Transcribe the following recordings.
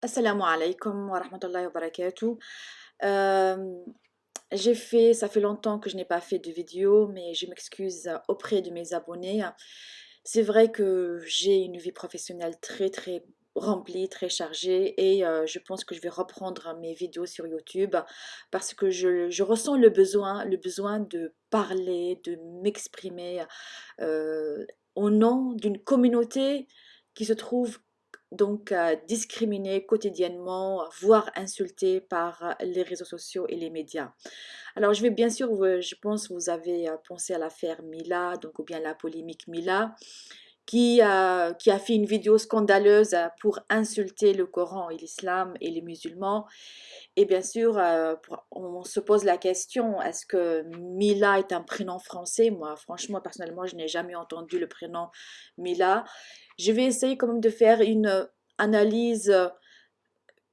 Assalamu alaikum wa rahmatullahi wa barakatuh. Euh, j'ai fait, ça fait longtemps que je n'ai pas fait de vidéo, mais je m'excuse auprès de mes abonnés. C'est vrai que j'ai une vie professionnelle très très remplie, très chargée et euh, je pense que je vais reprendre mes vidéos sur YouTube parce que je, ressens le besoin, le besoin de parler, de m'exprimer euh, au nom d'une communauté qui se trouve donc euh, discriminés quotidiennement, voire insultés par les réseaux sociaux et les médias. Alors je vais bien sûr, je pense vous avez euh, pensé à l'affaire Mila, donc ou bien la polémique Mila, qui, a, qui a fait une vidéo scandaleuse pour insulter le Coran et l'islam et les musulmans. Et bien sûr, euh, on se pose la question, est-ce que Mila est un prénom français? Moi, franchement, personnellement, je n'ai jamais entendu le prénom Mila. Je vais essayer quand même de faire une analyse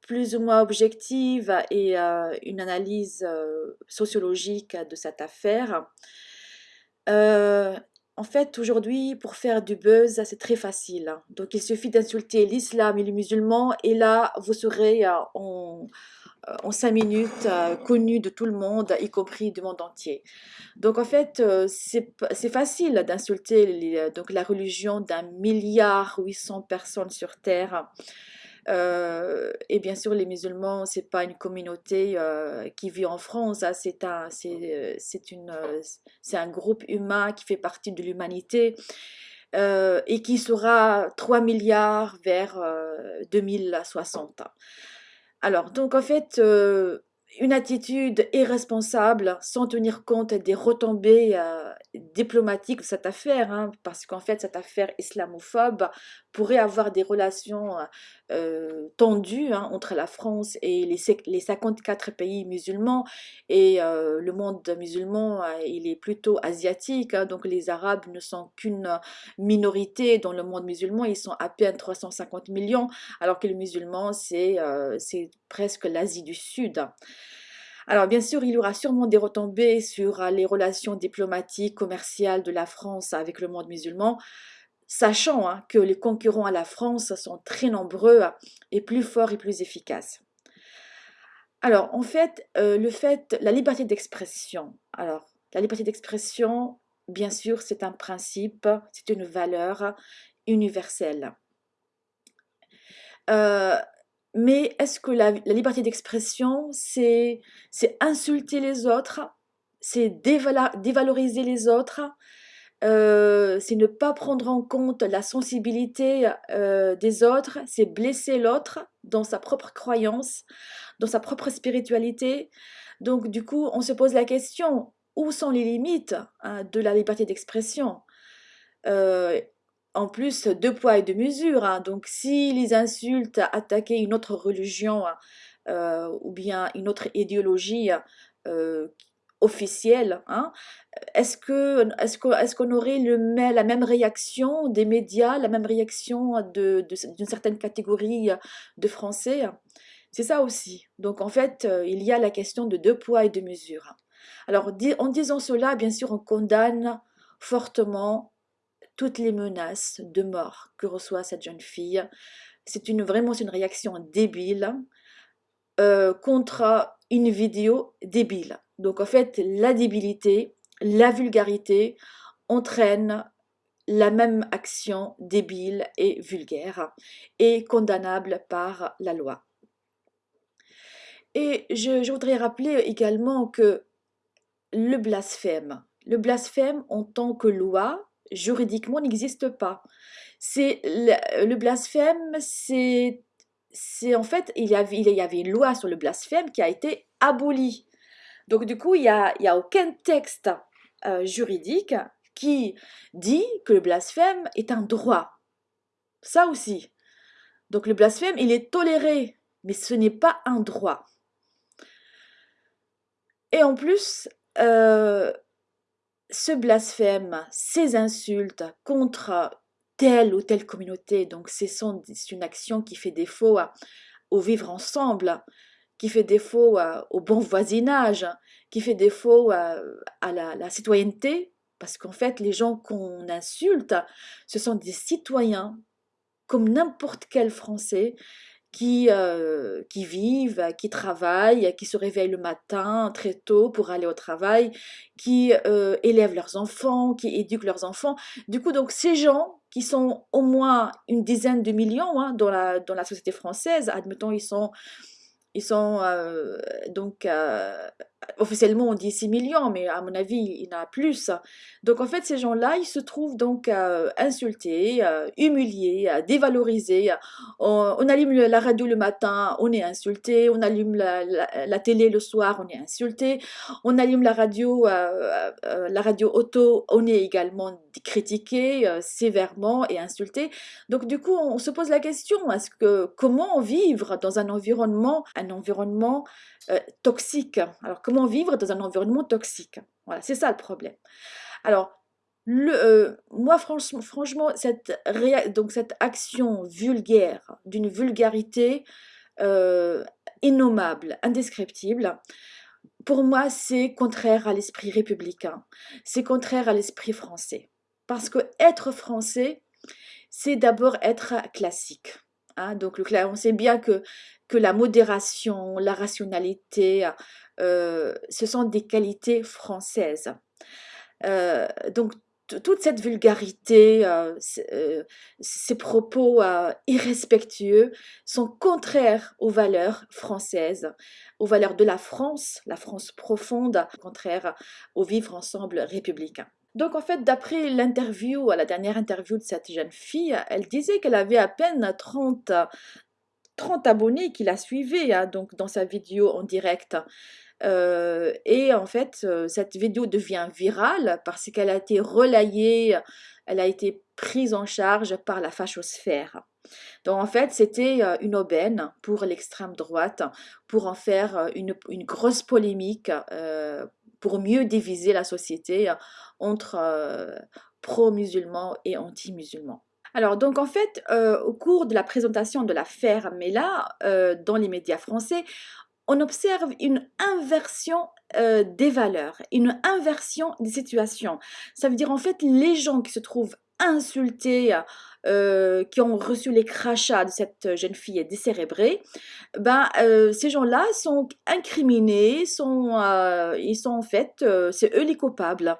plus ou moins objective et euh, une analyse euh, sociologique de cette affaire. Euh, en fait, aujourd'hui, pour faire du buzz, c'est très facile. Donc, il suffit d'insulter l'islam et les musulmans et là, vous serez en, en cinq minutes connu de tout le monde, y compris du monde entier. Donc, en fait, c'est facile d'insulter la religion d'un milliard 800 personnes sur Terre. Euh, et bien sûr, les musulmans, c'est pas une communauté euh, qui vit en France, hein, c'est un, c'est un groupe humain qui fait partie de l'humanité euh, et qui sera 3 milliards vers 2060. Alors, donc en fait, une attitude irresponsable sans tenir compte des retombées euh, diplomatiques de cette affaire, hein, parce qu'en fait cette affaire islamophobe pourrait avoir des relations euh, tendues hein, entre la France et les, les, 54 pays musulmans, et euh, le monde musulman il est plutôt asiatique, hein, donc les Arabes ne sont qu'une minorité dans le monde musulman, ils sont à peine 350 millions, alors que les musulmans c'est presque l'Asie du Sud. Alors bien sûr, il aura sûrement des retombées sur euh, les relations diplomatiques, commerciales de la France avec le monde musulman, sachant hein, que les concurrents à la France sont très nombreux et plus forts et plus efficaces. Alors en fait, euh, le fait, la liberté d'expression. Alors la liberté d'expression, bien sûr, c'est un principe, c'est une valeur universelle. Euh, mais est-ce que la, liberté d'expression, c'est insulter les autres, c'est dévaloriser les autres, euh, c'est ne pas prendre en compte la sensibilité euh, des autres, c'est blesser l'autre dans sa propre croyance, dans sa propre spiritualité? Donc du coup, on se pose la question, où sont les limites hein, de la liberté d'expression? Euh, en plus deux poids et deux mesures. Hein. Donc si les insultes attaquaient une autre religion euh, ou bien une autre idéologie euh, officielle, hein, est-ce que est-ce qu'on aurait le, la même réaction des médias, la même réaction d'une certaine catégorie de Français? C'est ça aussi. Donc en fait, il y a la question de deux poids et deux mesures. Alors en disant cela, bien sûr, on condamne fortement toutes les menaces de mort que reçoit cette jeune fille. C'est une, vraiment une réaction débile euh, contre une vidéo débile. Donc en fait, la débilité, la vulgarité entraînent la même action débile et vulgaire et condamnable par la loi. Et je, je voudrais rappeler également que le blasphème, le blasphème en tant que loi, juridiquement n'existe pas. C'est le, blasphème, c'est c'est en fait il y, avait, une loi sur le blasphème qui a été abolie. Donc du coup il n'y a, il y a aucun texte euh, juridique qui dit que le blasphème est un droit. Ça aussi. Donc le blasphème il est toléré, mais ce n'est pas un droit. Et en plus, euh, ce blasphème, ces insultes contre telle ou telle communauté, donc c'est une action qui fait défaut au vivre ensemble, qui fait défaut au bon voisinage, qui fait défaut à, la, citoyenneté, parce qu'en fait les gens qu'on insulte, ce sont des citoyens comme n'importe quel Français qui, euh, qui vivent, qui travaillent, qui se réveillent le matin très tôt pour aller au travail, qui euh, élèvent leurs enfants, qui éduquent leurs enfants. Du coup, donc ces gens qui sont au moins une dizaine de millions hein, dans, la, dans la société française, admettons, ils sont ils sont euh, donc officiellement on dit 6 millions, mais à mon avis il y en a plus. Donc en fait ces gens-là ils se trouvent donc insultés, humiliés, dévalorisés. On, allume la radio le matin, on est insulté. On allume la, télé le soir, on est insulté. On allume la radio, la radio auto, on est également critiqué sévèrement et insulté. Donc du coup on se pose la question est-ce que comment vivre dans un environnement, un environnement euh, toxique. Alors, comment vivre dans un environnement toxique? Voilà, c'est ça le problème. Alors, euh, moi, franchement, franchement cette, donc cette action vulgaire, d'une vulgarité euh, innommable, indescriptible, pour moi, c'est contraire à l'esprit républicain, c'est contraire à l'esprit français. Parce que être français, c'est d'abord être classique. Hein. donc, le, on sait bien que que la modération, la rationalité, euh, ce sont des qualités françaises. Euh, donc toute cette vulgarité, euh, ces propos irrespectueux sont contraires aux valeurs françaises, aux valeurs de la France, la France profonde, contraire au vivre ensemble républicain. Donc en fait, d'après l'interview, la dernière interview de cette jeune fille, elle disait qu'elle avait à peine 30, 30 abonnés qui la suivaient hein, donc dans sa vidéo en direct. Euh, et en fait, euh, cette vidéo devient virale parce qu'elle a été relayée, elle a été prise en charge par la fachosphère. Donc en fait, c'était euh, une aubaine pour l'extrême droite, pour en faire une, une grosse polémique, pour mieux diviser la société entre pro-musulmans et anti-musulmans. Alors, donc en fait, euh, au cours de la présentation de l'affaire Mela euh, dans les médias français, on observe une inversion euh, des valeurs, une inversion des situations. Ça veut dire en fait les gens qui se trouvent insultés, euh, qui ont reçu les crachats de cette jeune fille décérébrée, ben, euh, ces gens-là sont incriminés, sont, euh, ils sont en fait, c'est eux les coupables,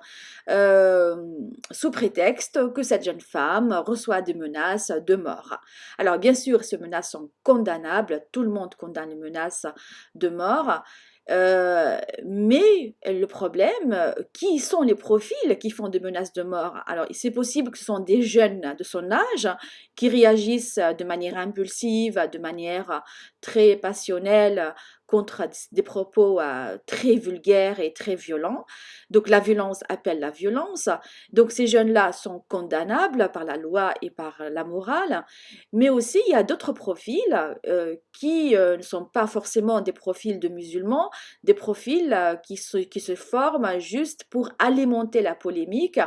sous prétexte que cette jeune femme reçoit des menaces de mort. Alors bien sûr, ces menaces sont condamnables, tout le monde condamne les menaces de mort, euh, mais le problème, qui sont les profils qui font des menaces de mort? Alors, c'est possible que ce sont des jeunes de son âge qui réagissent de manière impulsive, de manière très passionnelle des propos euh, très vulgaires et très violents. Donc la violence appelle la violence. Donc ces jeunes-là sont condamnables par la loi et par la morale. Mais aussi, il y a d'autres profils euh, qui euh, ne sont pas forcément des profils de musulmans, des profils qui, qui se forment juste pour alimenter la polémique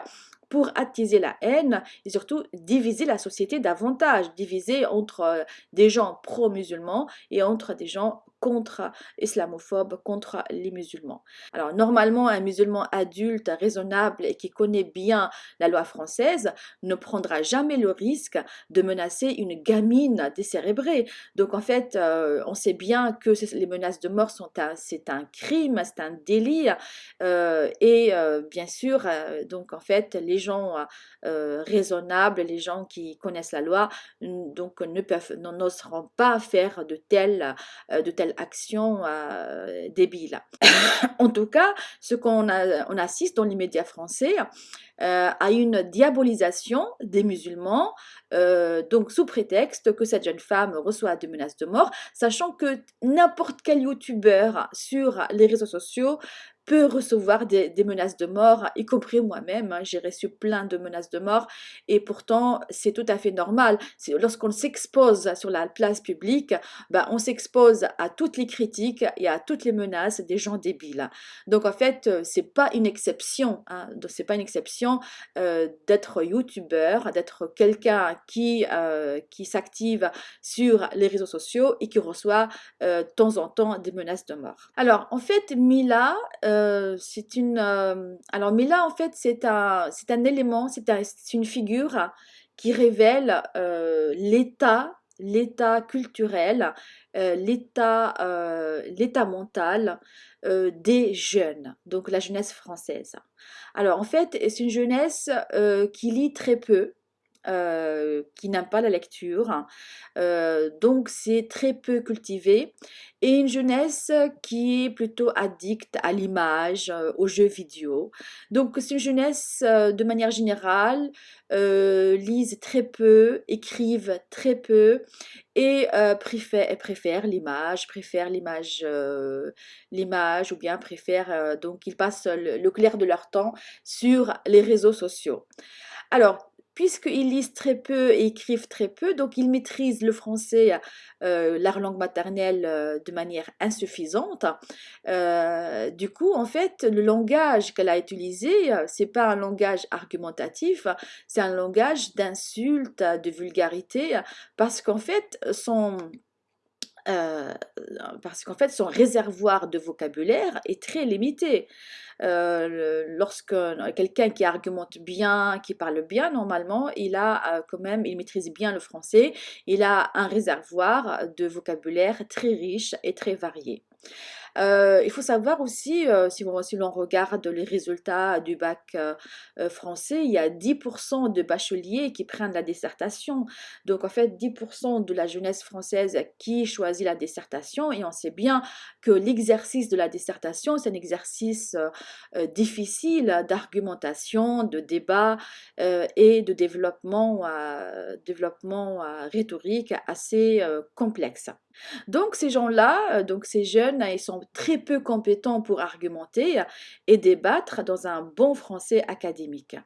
pour attiser la haine et surtout diviser la société davantage, diviser entre des gens pro-musulmans et entre des gens contre islamophobes, contre les musulmans. Alors normalement, un musulman adulte, raisonnable et qui connaît bien la loi française ne prendra jamais le risque de menacer une gamine décérébrée. Donc en fait, euh, on sait bien que les menaces de mort sont c'est un crime, c'est un délit. Euh, et euh, bien sûr, donc en fait, les gens raisonnables, les gens qui connaissent la loi, donc ne peuvent, n'oseront pas faire de telles, de telles action euh, débile. en tout cas, ce qu'on on assiste dans les médias français euh, à une diabolisation des musulmans, euh, donc sous prétexte que cette jeune femme reçoit des menaces de mort, sachant que n'importe quel youtubeur sur les réseaux sociaux peut recevoir des, menaces de mort, y compris moi-même. Hein, j'ai reçu plein de menaces de mort et pourtant c'est tout à fait normal. Lorsqu'on s'expose sur la place publique, ben, on s'expose à toutes les critiques et à toutes les menaces des gens débiles. Donc en fait, euh, c'est pas une exception. Hein, c'est pas une exception euh, d'être youtubeur, d'être quelqu'un qui euh, qui s'active sur les réseaux sociaux et qui reçoit de temps en temps des menaces de mort. Alors en fait, Mila euh, c'est une. Euh, alors, mais là, en fait, c'est un, élément, c'est une figure qui révèle euh, l'état l'état culturel, l'état mental des jeunes, donc la jeunesse française. Alors en fait, c'est une jeunesse qui lit très peu, euh, qui n'aiment pas la lecture. Euh, donc c'est très peu cultivé. Et une jeunesse qui est plutôt addicte à l'image, euh, aux jeux vidéo. Donc c'est une jeunesse de manière générale, lisent très peu, écrivent très peu et préfèrent l'image, préfèrent l'image, l'image ou bien préfèrent, donc ils passent le clair de leur temps sur les réseaux sociaux. Alors, puisqu'ils lisent très peu et écrivent très peu, donc ils maîtrisent le français, euh, leur langue maternelle, euh, de manière insuffisante. Euh, du coup, en fait, le langage qu'elle a utilisé, c'est pas un langage argumentatif, c'est un langage d'insulte, de vulgarité, parce qu'en fait, son parce qu'en fait, son réservoir de vocabulaire est très limité. lorsque quelqu'un qui argumente bien, qui parle bien, normalement, il a quand même, il maîtrise bien le français, il a un réservoir de vocabulaire très riche et très varié. Euh, il faut savoir aussi, euh, si, l'on regarde les résultats du bac euh, français, il y a 10% de bacheliers qui prennent la dissertation. Donc en fait, 10% de la jeunesse française qui choisit la dissertation et on sait bien que l'exercice de la dissertation, c'est un exercice difficile d'argumentation, de débat et de développement, développement rhétorique assez complexe. Donc ces gens-là, donc ces jeunes, ils sont très peu compétents pour argumenter et débattre dans un bon français académique.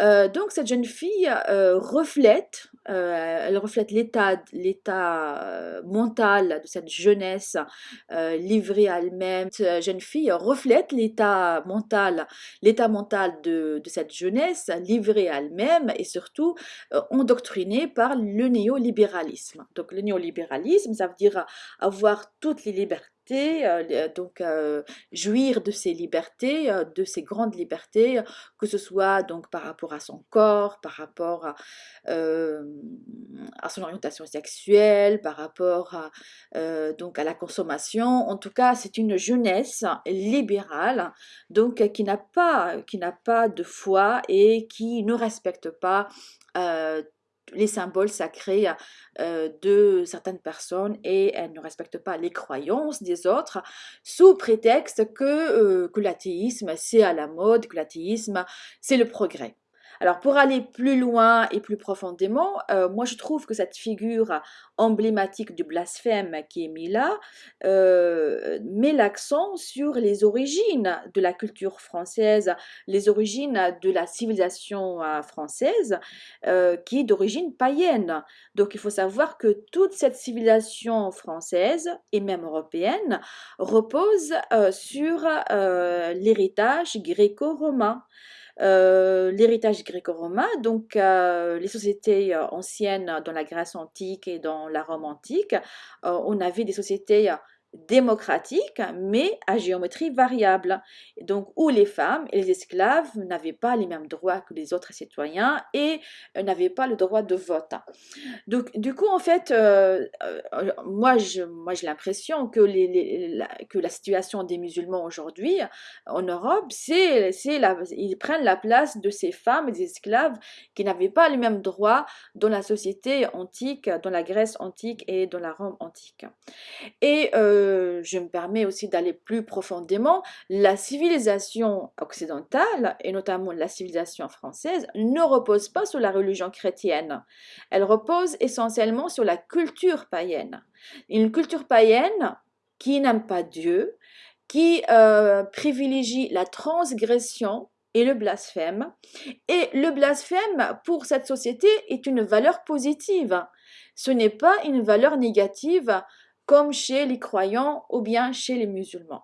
Euh, donc cette jeune fille euh, reflète, euh, elle reflète l'état, l'état mental de cette jeunesse livrée à elle-même. Cette jeune fille reflète l'état mental, l'état mental de, de, cette jeunesse livrée à elle-même et surtout endoctrinée par le néolibéralisme. Donc le néolibéralisme, ça veut dire avoir toutes les libertés euh, donc euh, jouir de ses libertés, euh, de ses grandes libertés, que ce soit donc par rapport à son corps, par rapport à, à son orientation sexuelle, par rapport à, donc à la consommation. En tout cas, c'est une jeunesse libérale, donc qui n'a pas, qui n'a pas de foi et qui ne respecte pas les symboles sacrés de certaines personnes et elles ne respectent pas les croyances des autres sous prétexte que, que l'athéisme c'est à la mode, que l'athéisme c'est le progrès. Alors pour aller plus loin et plus profondément, euh, moi je trouve que cette figure emblématique du blasphème qui est mise là euh, met l'accent sur les origines de la culture française, les origines de la civilisation euh, française qui est d'origine païenne. Donc il faut savoir que toute cette civilisation française et même européenne repose sur l'héritage gréco-romain. Euh, l'héritage gréco-romain, donc euh, les sociétés euh, anciennes dans la Grèce antique et dans la Rome antique, on avait des sociétés démocratique, mais à géométrie variable. Donc, où les femmes et les esclaves n'avaient pas les mêmes droits que les autres citoyens et euh, n'avaient pas le droit de vote. Donc, du coup, en fait, euh, euh, moi, j'ai moi, l'impression que, les, la, que la situation des musulmans aujourd'hui en Europe, c'est, ils prennent la place de ces femmes et des esclaves qui n'avaient pas les mêmes droits dans la société antique, dans la Grèce antique et dans la Rome antique. Et je me permets aussi d'aller plus profondément, la civilisation occidentale, et notamment la civilisation française, ne repose pas sur la religion chrétienne. Elle repose essentiellement sur la culture païenne. Une culture païenne qui n'aime pas Dieu, qui euh, privilégie la transgression et le blasphème. Et le blasphème, pour cette société, est une valeur positive. Ce n'est pas une valeur négative comme chez les croyants ou bien chez les musulmans.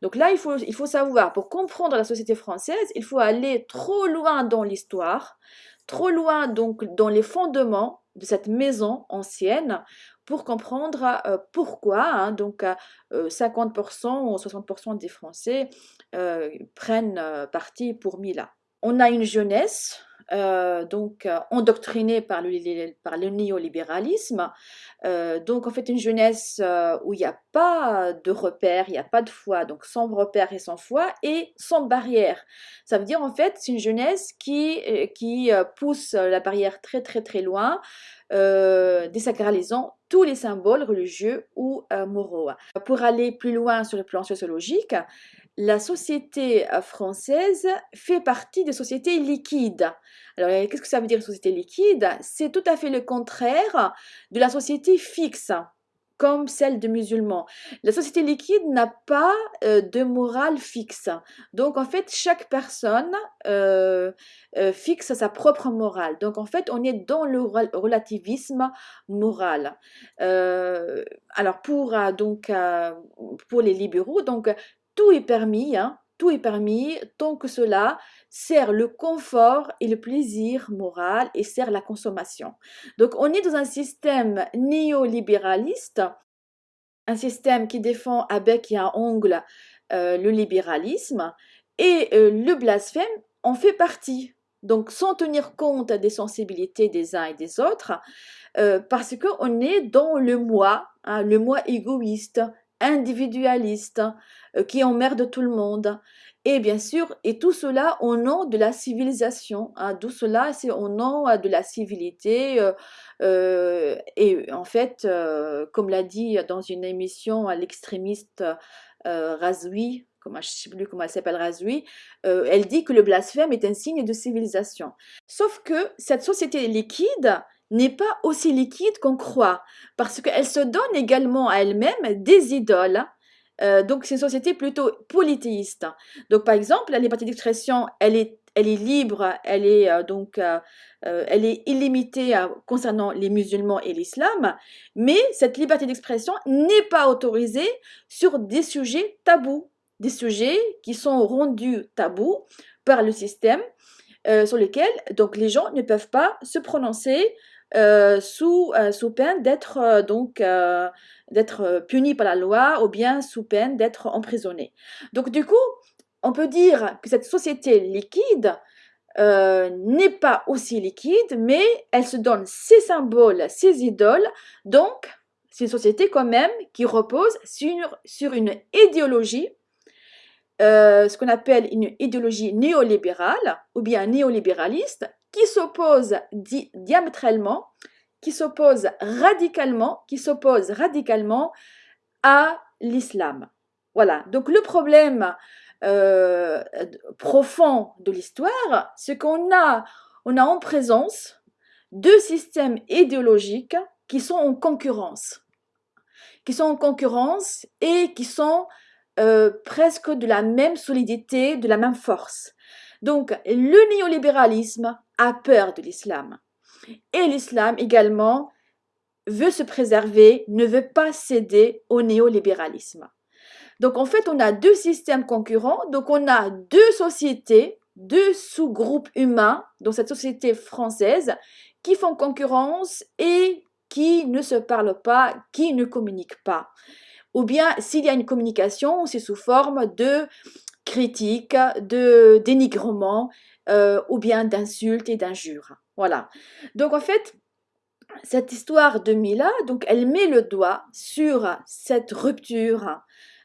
Donc là, il faut, savoir, pour comprendre la société française, il faut aller trop loin dans l'histoire, trop loin donc dans les fondements de cette maison ancienne pour comprendre euh, pourquoi hein, donc 50% euh, ou 60% des Français euh, prennent parti pour Mila. On a une jeunesse euh, donc endoctrinée par le, néolibéralisme. donc en fait une jeunesse où il n'y a pas de repères, il n'y a pas de foi, donc sans repères et sans foi et sans barrière. Ça veut dire en fait c'est une jeunesse qui, qui pousse la barrière très très très loin, désacralisant tous les symboles religieux ou moraux. Pour aller plus loin sur le plan sociologique, la société euh, française fait partie des sociétés liquides. Alors, euh, qu'est-ce que ça veut dire société liquide? C'est tout à fait le contraire de la société fixe, comme celle de musulmans. La société liquide n'a pas euh, de morale fixe. Donc, en fait, chaque personne fixe sa propre morale. Donc, en fait, on est dans le relativisme moral. alors, pour, donc, pour les libéraux, donc, tout est permis, hein, tout est permis tant que cela sert le confort et le plaisir moral et sert la consommation. Donc on est dans un système néolibéraliste, un système qui défend à bec et à ongle euh, le libéralisme et euh, le blasphème en fait partie. Donc sans tenir compte des sensibilités des uns et des autres, euh, parce qu'on est dans le moi, hein, le moi égoïste, individualiste, qui emmerde tout le monde. Et bien sûr, et tout cela au nom de la civilisation. Hein, tout cela, c'est au nom euh, de la civilité. Euh, et en fait, comme l'a dit dans une émission l'extrémiste Razoui, comment, je sais plus comment elle s'appelle Razoui, elle dit que le blasphème est un signe de civilisation. Sauf que cette société liquide n'est pas aussi liquide qu'on croit, parce qu'elle se donne également à elle-même des idoles. Euh, donc c'est une société plutôt polythéiste. Donc par exemple, la liberté d'expression, elle est, elle est libre, elle est euh, donc euh, elle est illimitée concernant les musulmans et l'islam, mais cette liberté d'expression n'est pas autorisée sur des sujets tabous, des sujets qui sont rendus tabous par le système, sur lesquels donc les gens ne peuvent pas se prononcer sous, euh, sous peine d'être euh, donc d'être puni par la loi ou bien sous peine d'être emprisonné. Donc du coup, on peut dire que cette société liquide n'est pas aussi liquide, mais elle se donne ses symboles, ses idoles. Donc, c'est une société quand même qui repose sur, sur une idéologie, ce qu'on appelle une idéologie néolibérale ou bien néolibéraliste, qui s'oppose diamétralement, qui s'oppose radicalement, qui s'oppose radicalement à l'islam. Voilà. Donc le problème euh, profond de l'histoire, c'est qu'on a, on a en présence deux systèmes idéologiques qui sont en concurrence, qui sont en concurrence et qui sont euh, presque de la même solidité, de la même force. Donc le néolibéralisme a peur de l'islam. Et l'islam également veut se préserver, ne veut pas céder au néolibéralisme. Donc en fait, on a deux systèmes concurrents, donc on a deux sociétés, deux sous-groupes humains dans cette société française qui font concurrence et qui ne se parlent pas, qui ne communiquent pas. Ou bien s'il y a une communication, c'est sous forme de critique, de dénigrement, euh, ou bien d'insultes et d'injures. Voilà. Donc en fait, cette histoire de Mila, donc elle met le doigt sur cette rupture,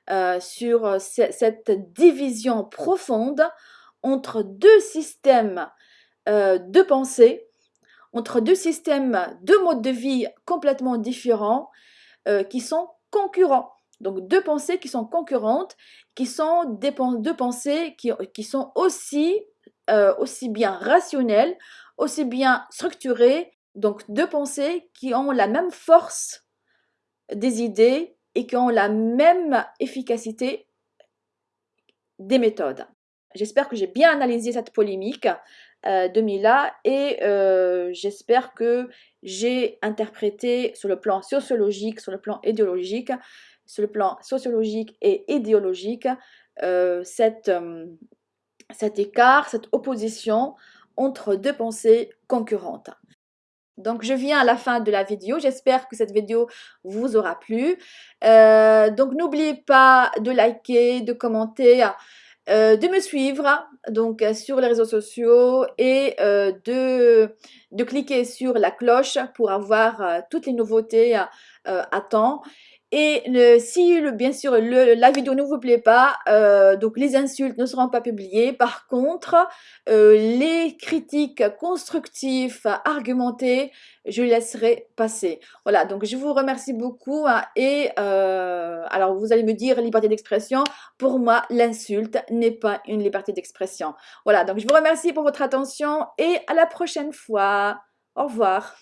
euh, sur cette division profonde entre deux systèmes euh, de pensée, entre deux systèmes, deux modes de vie complètement différents qui sont concurrents. Donc deux pensées qui sont concurrentes, qui sont deux pensées qui, sont aussi euh, aussi bien rationnel, aussi bien structuré, donc deux pensées qui ont la même force des idées et qui ont la même efficacité des méthodes. J'espère que j'ai bien analysé cette polémique euh, de Mila et euh, j'espère que j'ai interprété sur le plan sociologique, sur le plan idéologique, sur le plan sociologique et idéologique, cette, cet écart, cette opposition entre deux pensées concurrentes. Donc je viens à la fin de la vidéo, j'espère que cette vidéo vous aura plu. Euh, donc n'oubliez pas de liker, de commenter de me suivre donc sur les réseaux sociaux et de, de cliquer sur la cloche pour avoir toutes les nouveautés à temps. Et le, si bien sûr le, la vidéo ne vous plaît pas, euh, donc les insultes ne seront pas publiées. Par contre, euh, les critiques constructives, argumentées, je laisserai passer. Voilà, donc je vous remercie beaucoup. Hein, et euh, alors vous allez me dire liberté d'expression. Pour moi, l'insulte n'est pas une liberté d'expression. Voilà, donc je vous remercie pour votre attention et à la prochaine fois. Au revoir.